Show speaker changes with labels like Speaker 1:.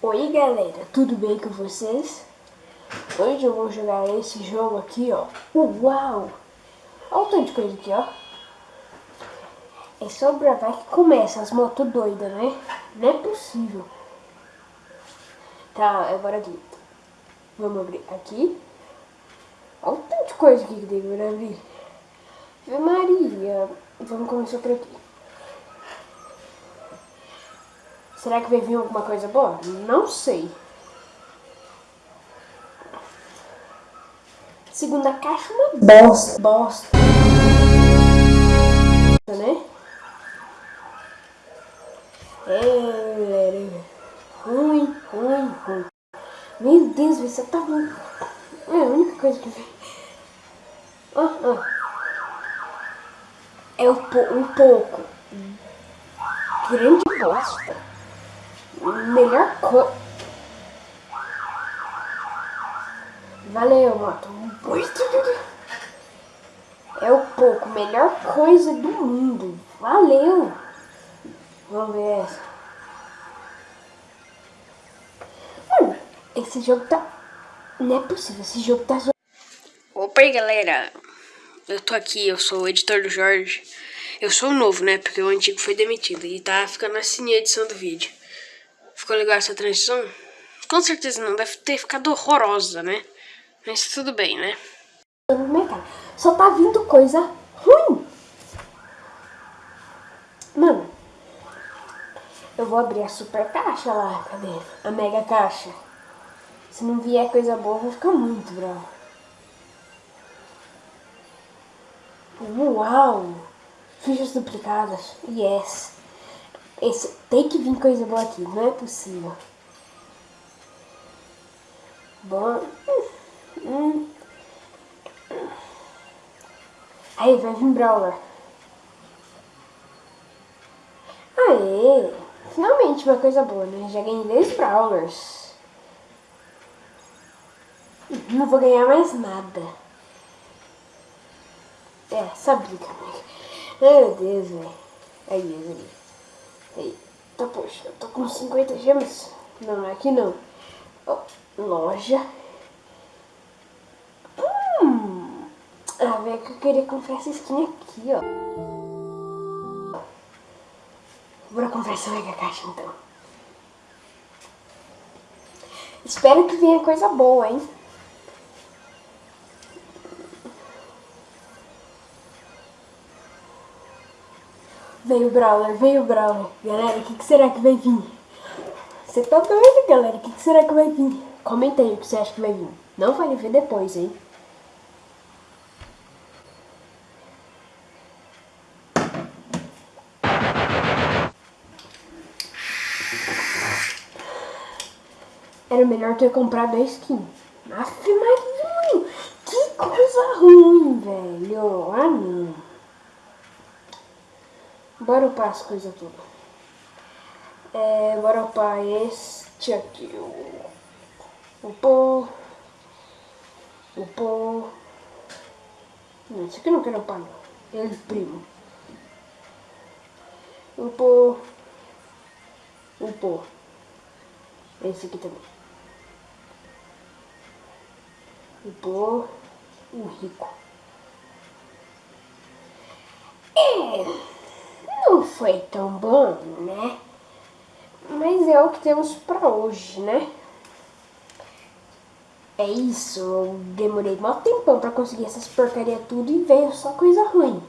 Speaker 1: Oi galera, tudo bem com vocês? Hoje eu vou jogar esse jogo aqui, ó. Uau! Olha o tanto de coisa aqui, ó. É só gravar que começa as motos doidas, né? Não é possível. Tá, agora aqui. Vamos abrir aqui. Olha o tanto de coisa aqui que tem pra abrir. Maria. Vamos começar por aqui. Será que vai vir alguma coisa boa? Não sei. Segunda caixa, uma bosta. Bosta. Né? É, ruim, ruim, ruim. Meu Deus, você tá ruim. É a única coisa que vem. É um, um pouco. Grande bosta melhor coisa. Valeu, moto. É o pouco, melhor coisa do mundo. Valeu. Vamos ver essa. Esse jogo tá... Não é possível, esse jogo tá...
Speaker 2: Opa aí, galera. Eu tô aqui, eu sou o editor do Jorge. Eu sou o novo, né? Porque o antigo foi demitido e tá ficando assim a edição do vídeo. Ficou legal essa transição? Com certeza não, deve ter ficado horrorosa, né? Mas tudo bem, né?
Speaker 1: Só tá vindo coisa ruim. Mano, eu vou abrir a super caixa lá, cadê? A mega caixa. Se não vier coisa boa, vou ficar muito bravo. Uau! Fichas duplicadas. Yes. Esse, tem que vir coisa boa aqui, não é possível. Bom. Hum, Aí, vai vir Brawler. Aê! Finalmente uma coisa boa, né? Já ganhei 10 Brawlers. Não vou ganhar mais nada. É, sabia, amiga. Meu Deus, velho. Aí, aí. Eita, poxa, eu tô com 50 gemas. Não, é aqui não. Oh, loja. Hum. Ah, velho, que eu queria comprar essa skin aqui, ó. Bora comprar essa mega caixa, então. Espero que venha coisa boa, hein. Veio o Brawler, veio o Brawler. Galera, o que, que, será que vai vir? Você tá doido, galera? O que, que, será que vai vir? Comenta aí o que você acha que vai vir. Não vai ver depois, hein? Era melhor ter comprado a skin. Aff, Maria, que coisa ruim, velho. Ah, não. Bora upar as coisas tudo. É, bora upar este aqui. O upou. Upou. Não, esse aqui não quero upar não. Ele primo. Upou. Upou. Esse aqui também. Upou. O rico. É não foi tão bom, né? Mas é o que temos pra hoje, né? É isso, eu demorei mal tempão pra conseguir essas porcaria tudo e veio só coisa ruim.